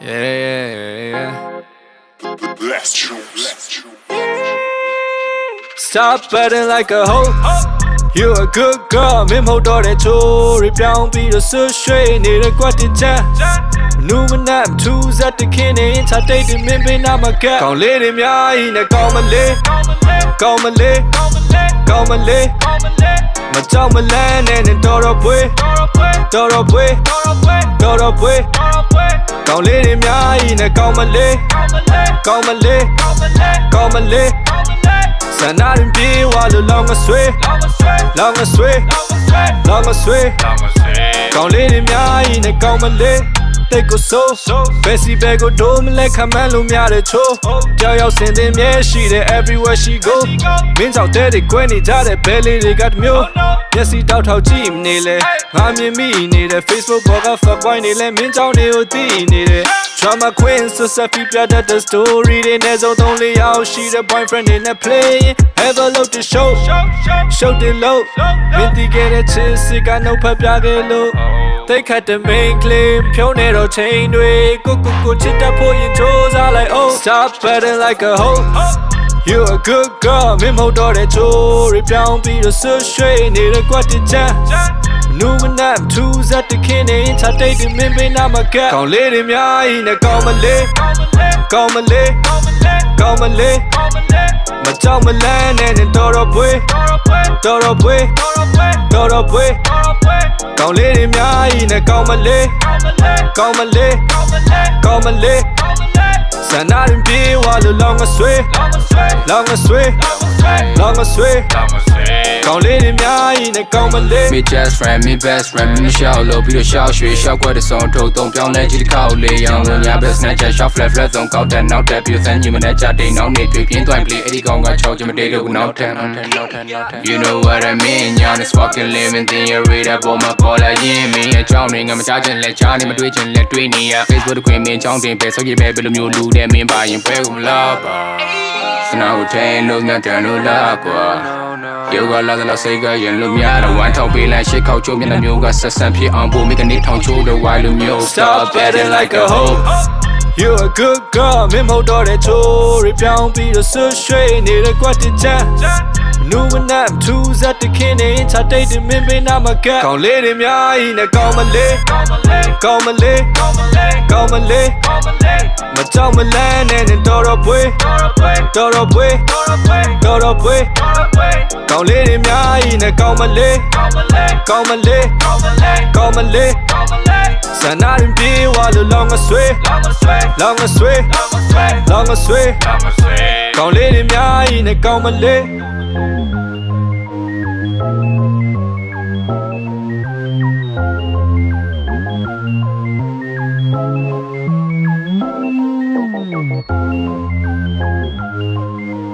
Yeah, yeah. Let's choose. Stop betting like a hoe. You a good girl မင်းမဟုတ်တော့တဲ့ချိုးရပြောင်းပြီးတော့ဆွရွှေနေတဲ့ကွက်တင်ချမ်းနူမနမ်ထူးဇက်တခင်းနေချတိတ်တင်မင်းပေးနာမကက်ကောင်းလေးတွေများကြီးနဲ့ကောင်းမလေးကောင်းမလေးကောင်းမလေးမကြောက်မလန်းနဲ့နဲ့တော်တော်ပွေးတော်တော်ပွေးတော်တော်ပွေး ကောင်းလေးတွေများကြီးနဲ့ကောင်းမလေးကောင်းမလေးကောင်းမလေးဆန္ဒရင်ပြေးဝါလို့လောင်းမဆွေးလောင်းမဆွေးလောင်းမဆွေးကောင်းလေးတွေများကြီးနဲ့ကောင်းမလေး တိတ်ကိုဆိုးဘယ်စီဘဲကိုဒိုးမလဲခမန်းလို့များတဲ့ချိုးကြောက်ရောက်စင်တင်မြဲရှိတဲ့ everywhere she go မင်းကြောင့်တဲ့တွေကွဲနေကြတဲ့ဘဲလေးတွေကတမျိုးမျက်စိတောက်ထောက်ကြည့်နေလဲငါမြင်မိနေတဲ့ Facebook ပေါ်က fuck boy နေလဲမင်းကြောင့်တွေကိုသိနေတယ် Drama queen ဆိုဆက်ပြီးပြတတ်တဲ့ story တွေနဲ့စုံသုံးလေးရောက်ရှိတဲ့ boyfriend တွေနဲ့ playing have a look to show show the low မင်းတီးခဲ့တဲ့ချစ်စစ်ကနှုတ်ဖက်ပြခဲ့လို့သိခတ်တဲ့ main claim ဖြုံးနေတော့ချိန်တွေကိုကိုကိုချစ်တတ်ဖို့ရင်စူးစမ်းလိုက် oh stop betting like a hoe You a good girl မင်းမဟုတ်တော့တဲ့ချိုးရပြောင်းပြီးတော့ဆွရွှေနေတဲ့ကွက်တင်ချမ်း နူမနမ်ထူးဇက်တခင်းနေချတိတ်တင်မင်းပေးနာမကက်ကောင်းလေးတွေများကြီးနဲ့ကောင်းမလေးကောင်းမလေးကောင်းမလေးမကြောက်မလန်းနဲ့နဲ့တော်တော်ပွေးတော်တော်ပွေးတော်တော်ပွေးကောင်းလေးတွေများကြီးနဲ့ကောင်းမလေးကောင်းမလေးကောင်းမလေးဆန္ဒရင်ပြေးဝါလို့လောင်းမဆွေးလောင်းမဆွေးလောင်းမဆွေး ကောင်းလေးတွေများကြီးနဲ့ကောင်းမလေး Me just friend, me best friend, me ရှောက်လို့ပြီးတော့ရှောက်ရွှေရှောက်ကွက်တဲ့ဆုံးထုတ်သုံးပြောင်းလဲကြည့်တစ်ခါလေးရောင်ဝင်ညာဘက် snatch shot flat flat ဆုံးကောက်တဲ့နောက်တဲ့ပြစမ်းကြီးမနဲ့ကြတဲ့နောက်နေတွေ့ပြင်းသွားပြီအဲ့ဒီကောင်ကချောက်ချင်မတေးလို့နောက်ထပ်နောက်ထပ်နောက်ထပ်နောက်ထပ် You know what I mean ညာနဲ့ fucking living thing you read up on my call လာရင်မင်းအကြောင်းတွေငါမချချင်လဲချားနေမတွေ့ချင်လဲတွေ့နေရ Facebook တခွင်မင်းအကြောင်းတင်ပဲဆောက်ရပဲဘယ်လိုမျိုးလူတဲ့မင်းပါရင်ပွဲကုန်မလားပါစနာကိုထိုင်လို့ငါတန်လို့လားကွာ ယောဂလာလာစိတ်ကရင်လို့များတော့ဝမ်းထောက်ပေးလိုက်ရှစ်ခေါက်ချိုးမျက်နှာမျိုးကဆက်ဆံဖြစ်အောင်ပို့မိကနေထောင်ချိုးတော့ဝိုင်းလို့မျိုး Stop betting like a hoe You a good girl မင်းမဟုတ်တော့တဲ့ချိုးရပြောင်းပြီးတော့ဆွရွှေနေတဲ့ကွက်တင်ချမ်းနူမနမ်ထူးဇက်တခင်းနေချတိတ်တင်မင်းပေးနာမကက်ကောင်းလေးတွေများကြီးနဲ့ကောင်းမလေးကောင်းမလေးကောင်းမလေးမကြောက်မလန်းနဲ့နဲ့တော်တော်ပွေးတော်တော်ပွေးတော်တော်ပွေး 高丽的名义呢？高门里，高门里，高门里，在那人比我都啷个水，啷个水，啷个水，高丽的名义呢？高门里。Thank you.